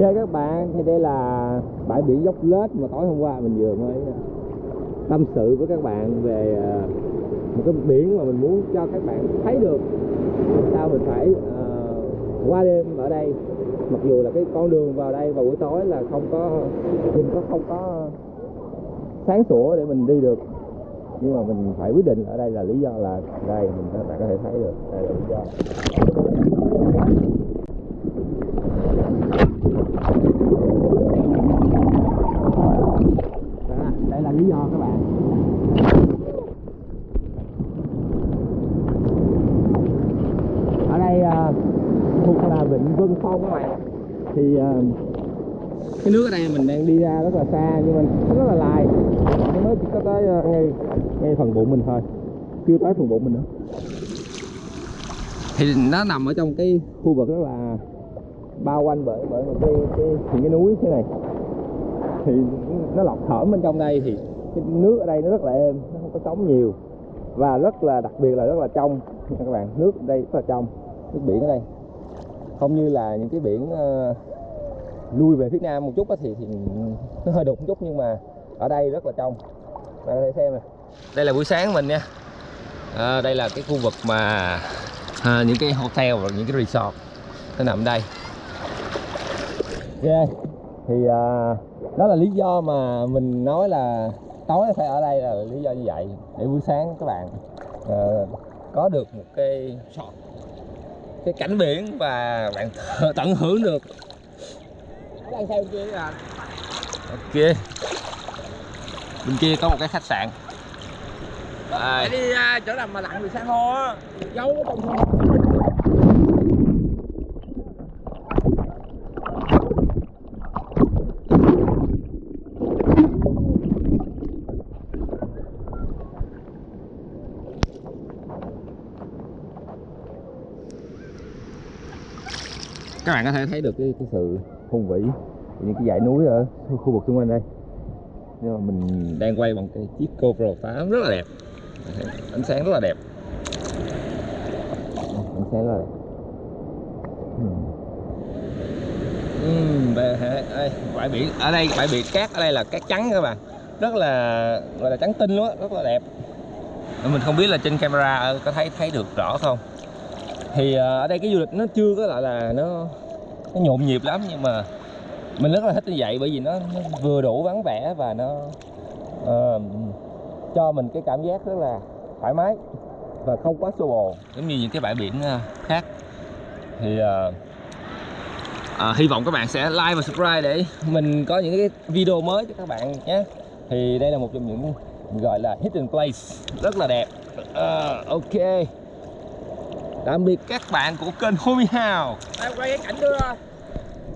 Chào các bạn, thì đây là bãi biển dốc lết mà tối hôm qua mình vừa mới ờ, tâm sự với các bạn về ờ, một cái biển mà mình muốn cho các bạn thấy được sao mình phải uh, qua đêm ở đây. Mặc dù là cái con đường vào đây vào buổi tối là không có nhìn có không có sáng sủa để mình đi được. Nhưng mà mình phải quyết định ở đây là lý do là đây mình các bạn có thể thấy được đây là lý do Đó, đây là lý do các bạn. Ở đây à, thuộc là vịnh Vân Phong các bạn. Thì à, cái nước ở đây mình đang đi ra rất là xa nhưng mà rất là dài mới chỉ có tới à, ngay ngay phần bụng mình thôi. Chưa tới phần bụng mình nữa. Thì nó nằm ở trong cái khu vực rất là bao quanh bởi bởi một cái cái những cái núi thế này thì nó lọc thở bên trong đây thì cái nước ở đây nó rất là êm nó không có sóng nhiều. Và rất là đặc biệt là rất là trong. Các bạn nước ở đây rất là trong nước biển ở đây. Không như là những cái biển uh, lui về phía nam một chút thì thì nó hơi đục một chút nhưng mà ở đây rất là trong. Bạn có thể xem này đây là buổi sáng mình nha. À, đây là cái khu vực mà à, những cái hotel và những cái resort nó nằm đây. Yeah thì à, đó là lý do mà mình nói là tối phải ở đây là lý do như vậy để buổi sáng các bạn ờ, có được một cái shot cái cảnh biển và bạn tận hưởng được. Đang theo kia là ok bên kia có một cái khách sạn. Đây. đi uh, chỗ nào mà lặn được san hô á. Giấu trong các bạn có thể thấy được cái, cái sự hùng vĩ những cái dãy núi ở khu vực xung quanh đây. Nhưng mà mình đang quay bằng cái chiếc GoPro 8 rất là đẹp. Ánh sáng rất là đẹp. Ánh sáng rất là đẹp. Uhm, bãi biển. Ở đây bãi biển cát ở đây là cát trắng các bạn. Rất là gọi là trắng tinh luôn á rất là đẹp. Mình không biết là trên camera có thấy thấy được rõ không? Thì à, ở đây cái du lịch nó chưa có lại là nó nó nhộn nhịp lắm nhưng mà mình rất là thích như vậy bởi vì nó, nó vừa đủ vắng vẻ và nó uh, cho mình cái cảm giác rất là thoải mái và không quá xô bồ. Giống như những cái bãi biển à, khác. Thì uh, uh, hy vọng các bạn sẽ like và subscribe để mình có những cái video mới cho các bạn nhé. Thì đây là một trong những gọi là hidden place rất là đẹp. Uh, ok tạm biệt các bạn của kênh Homie House Tao quay cái cảnh đưa.